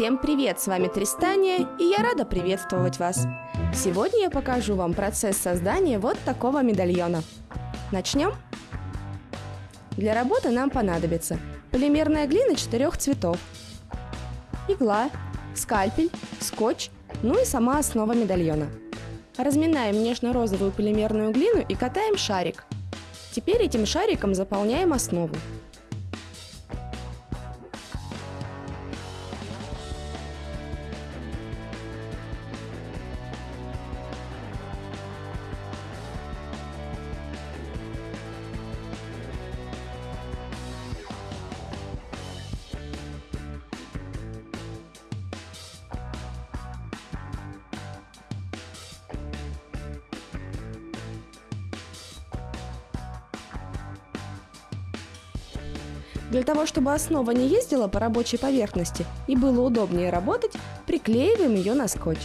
Всем привет, с вами Тристания, и я рада приветствовать вас. Сегодня я покажу вам процесс создания вот такого медальона. Начнем? Для работы нам понадобится полимерная глина четырех цветов, игла, скальпель, скотч, ну и сама основа медальона. Разминаем нежно-розовую полимерную глину и катаем шарик. Теперь этим шариком заполняем основу. Для того, чтобы основа не ездила по рабочей поверхности и было удобнее работать, приклеиваем ее на скотч.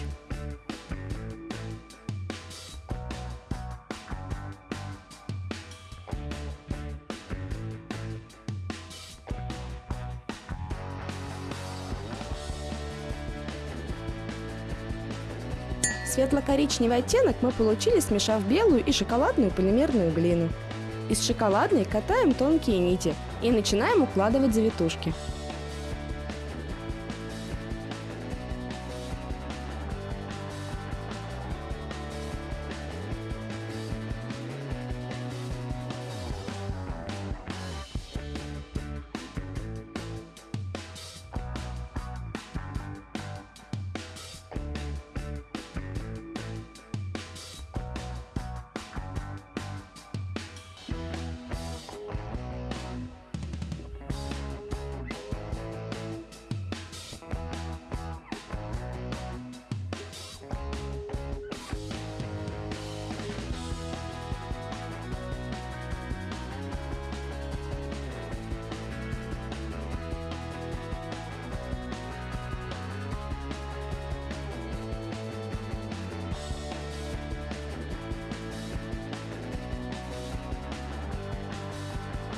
Светло-коричневый оттенок мы получили, смешав белую и шоколадную полимерную глину. Из шоколадной катаем тонкие нити и начинаем укладывать завитушки.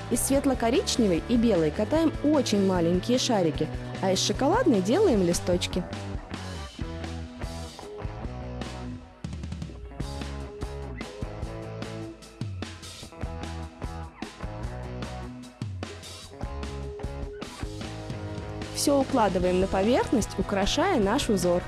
Из светло-коричневой и белой катаем очень маленькие шарики, а из шоколадной делаем листочки. Все укладываем на поверхность, украшая наш узор.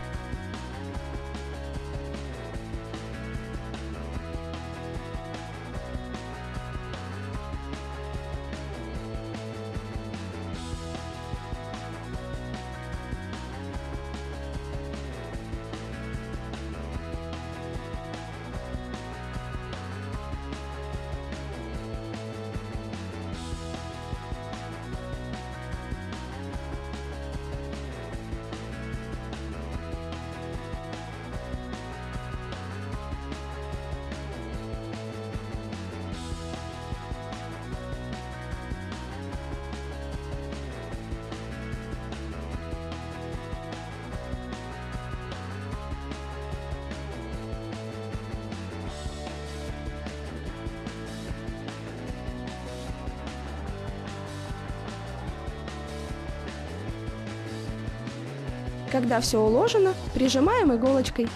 Когда все уложено, прижимаем иголочкой.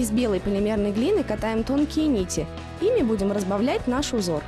Из белой полимерной глины катаем тонкие нити Ими будем разбавлять наш узор.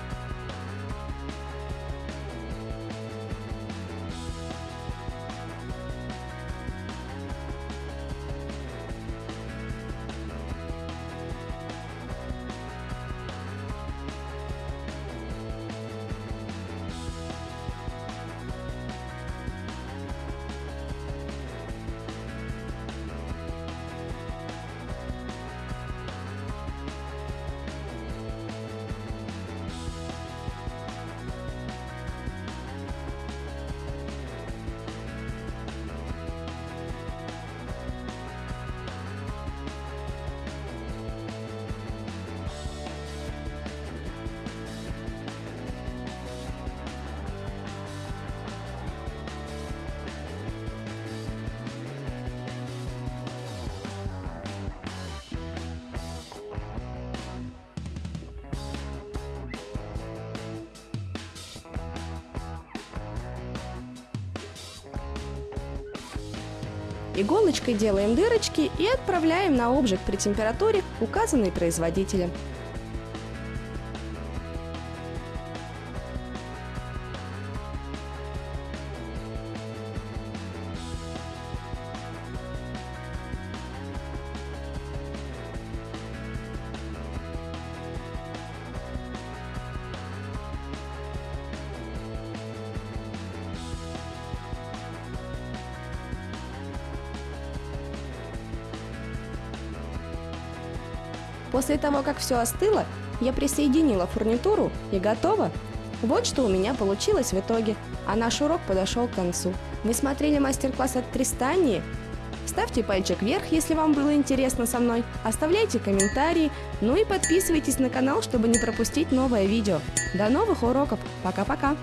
Иголочкой делаем дырочки и отправляем на обжиг при температуре, указанной производителем. После того, как все остыло, я присоединила фурнитуру и готово. Вот что у меня получилось в итоге, а наш урок подошел к концу. Вы смотрели мастер-класс от Тристании? Ставьте пальчик вверх, если вам было интересно со мной, оставляйте комментарии, ну и подписывайтесь на канал, чтобы не пропустить новое видео. До новых уроков, пока-пока!